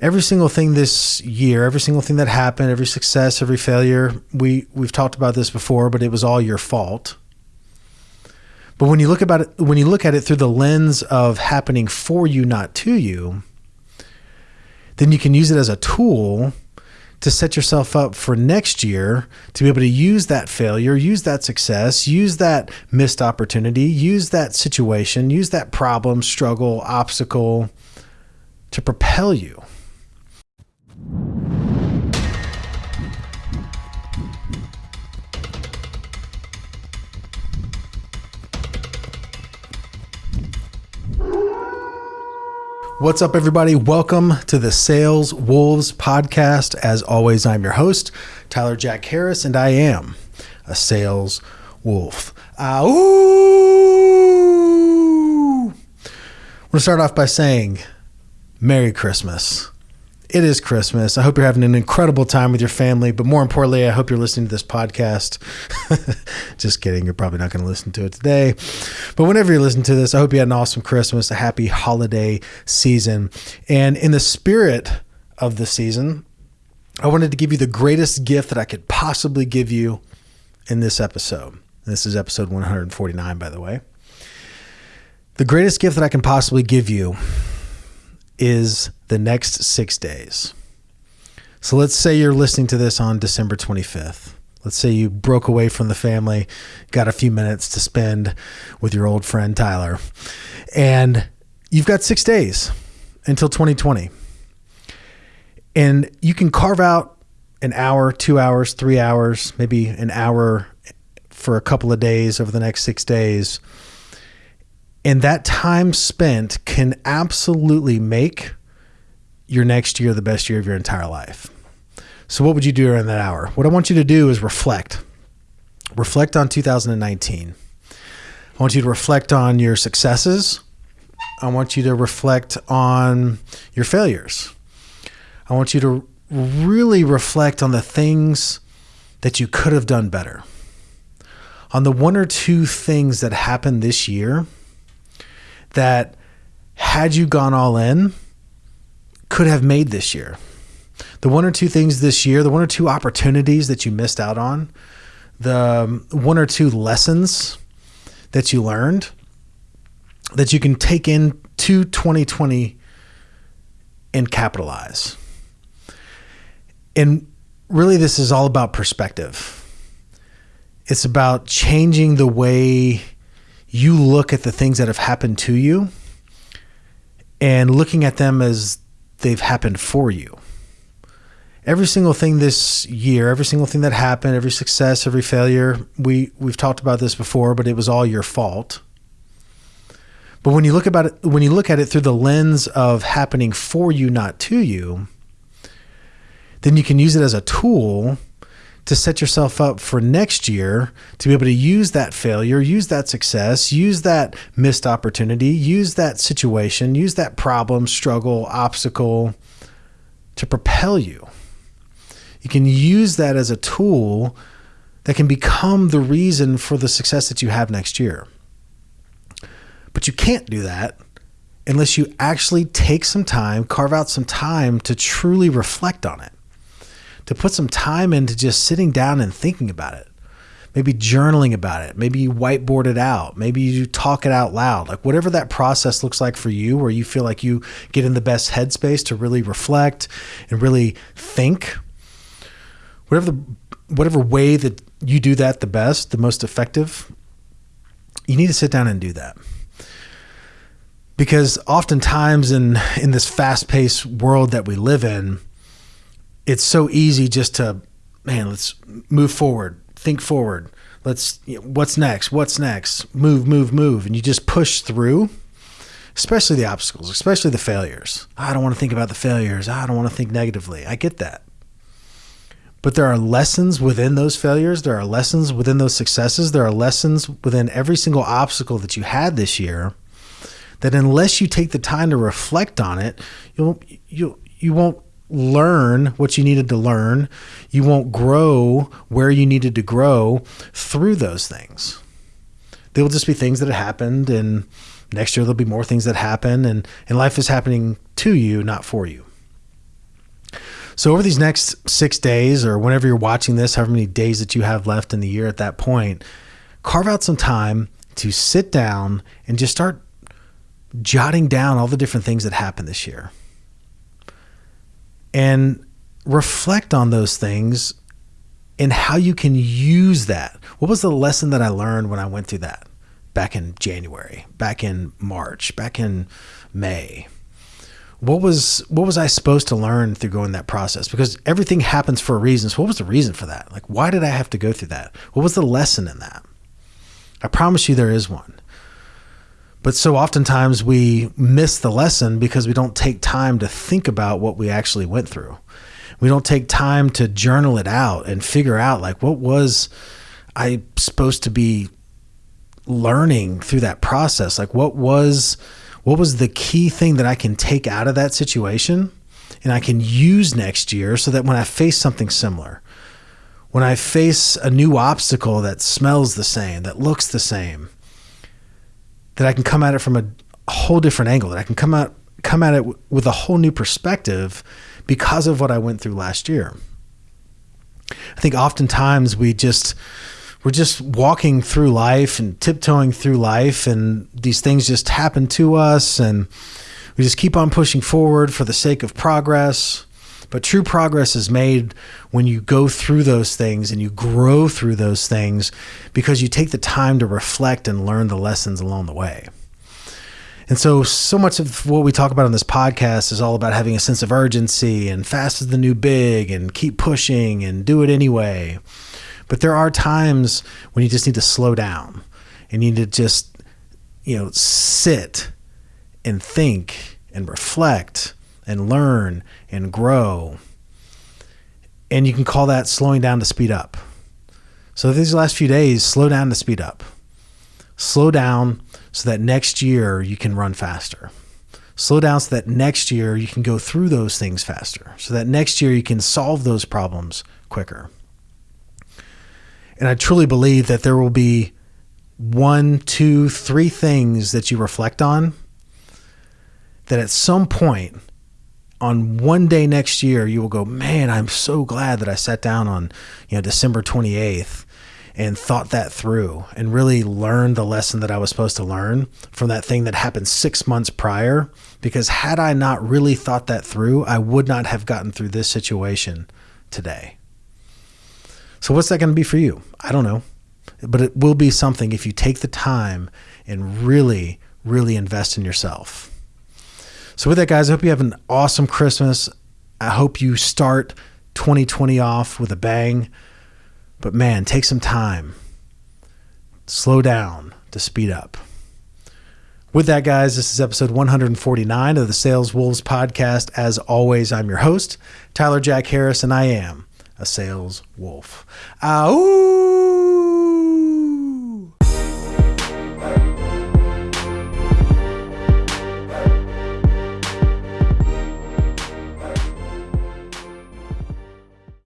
every single thing this year, every single thing that happened, every success, every failure, we we've talked about this before, but it was all your fault. But when you look about it, when you look at it through the lens of happening for you, not to you, then you can use it as a tool to set yourself up for next year to be able to use that failure, use that success, use that missed opportunity, use that situation, use that problem, struggle, obstacle to propel you. What's up, everybody? Welcome to the Sales Wolves podcast. As always, I'm your host, Tyler Jack Harris, and I am a sales wolf. Uh, ooh! I'm going to start off by saying Merry Christmas it is Christmas. I hope you're having an incredible time with your family, but more importantly, I hope you're listening to this podcast. Just kidding. You're probably not going to listen to it today. But whenever you listen to this, I hope you had an awesome Christmas, a happy holiday season. And in the spirit of the season, I wanted to give you the greatest gift that I could possibly give you in this episode. This is episode 149, by the way. The greatest gift that I can possibly give you is the next six days. So let's say you're listening to this on December 25th. Let's say you broke away from the family, got a few minutes to spend with your old friend Tyler, and you've got six days until 2020. And you can carve out an hour, two hours, three hours, maybe an hour for a couple of days over the next six days. And that time spent can absolutely make your next year the best year of your entire life. So, what would you do during that hour? What I want you to do is reflect. Reflect on 2019. I want you to reflect on your successes. I want you to reflect on your failures. I want you to really reflect on the things that you could have done better. On the one or two things that happened this year that, had you gone all in, could have made this year. The one or two things this year, the one or two opportunities that you missed out on, the um, one or two lessons that you learned that you can take into 2020 and capitalize. And really, this is all about perspective. It's about changing the way you look at the things that have happened to you and looking at them as they've happened for you. Every single thing this year, every single thing that happened, every success, every failure, we we've talked about this before, but it was all your fault. But when you look about it when you look at it through the lens of happening for you, not to you, then you can use it as a tool to set yourself up for next year to be able to use that failure, use that success, use that missed opportunity, use that situation, use that problem, struggle, obstacle to propel you. You can use that as a tool that can become the reason for the success that you have next year. But you can't do that unless you actually take some time, carve out some time to truly reflect on it to put some time into just sitting down and thinking about it. Maybe journaling about it. Maybe you whiteboard it out. Maybe you talk it out loud. Like whatever that process looks like for you, where you feel like you get in the best headspace to really reflect and really think. Whatever the whatever way that you do that the best, the most effective, you need to sit down and do that because oftentimes in in this fast-paced world that we live in it's so easy just to man let's move forward think forward. Let's you know, what's next? What's next? Move move move. And you just push through especially the obstacles especially the failures. I don't want to think about the failures. I don't want to think negatively. I get that. But there are lessons within those failures. There are lessons within those successes. There are lessons within every single obstacle that you had this year that unless you take the time to reflect on it you'll you you won't learn what you needed to learn. You won't grow where you needed to grow through those things. They will just be things that happened, and next year there'll be more things that happen, and, and life is happening to you, not for you. So, over these next six days, or whenever you're watching this, however many days that you have left in the year at that point, carve out some time to sit down and just start jotting down all the different things that happened this year and reflect on those things and how you can use that. What was the lesson that I learned when I went through that back in January, back in March, back in May? What was what was I supposed to learn through going that process? Because everything happens for a reason. So what was the reason for that? Like why did I have to go through that? What was the lesson in that? I promise you there is one. But so oftentimes we miss the lesson because we don't take time to think about what we actually went through. We don't take time to journal it out and figure out like what was I supposed to be learning through that process? Like what was what was the key thing that I can take out of that situation and I can use next year so that when I face something similar, when I face a new obstacle that smells the same, that looks the same, that I can come at it from a whole different angle, that I can come out come at it w- with a whole new perspective because of what I went through last year. I think oftentimes we just we're just walking through life and tiptoeing through life and these things just happen to us and we just keep on pushing forward for the sake of progress. But true progress is made when you go through those things and you grow through those things because you take the time to reflect and learn the lessons along the way. And so, so much of what we talk about on this podcast is all about having a sense of urgency and fast is the new big and keep pushing and do it anyway. But there are times when you just need to slow down and you need to just, you know, sit and think and reflect and learn and grow. And you can call that slowing down to speed up. So these last few days, slow down to speed up. Slow down so that next year you can run faster. Slow down so that next year you can go through those things faster. So that next year you can solve those problems quicker. And I truly believe that there will be one, two, three things that you reflect on that at some point on one day next year you will go man i'm so glad that i sat down on you know december 28th and thought that through and really learned the lesson that i was supposed to learn from that thing that happened six months prior. Because had i not really thought that through i would not have gotten through this situation today. So what's that going to be for you? I don't know. But it will be something if you take the time and really really invest in yourself so, with that, guys, I hope you have an awesome Christmas. I hope you start 2020 off with a bang. But man, take some time, slow down to speed up. With that, guys, this is episode 149 of the Sales Wolves podcast. As always, I'm your host, Tyler Jack Harris, and I am a sales wolf. Ow!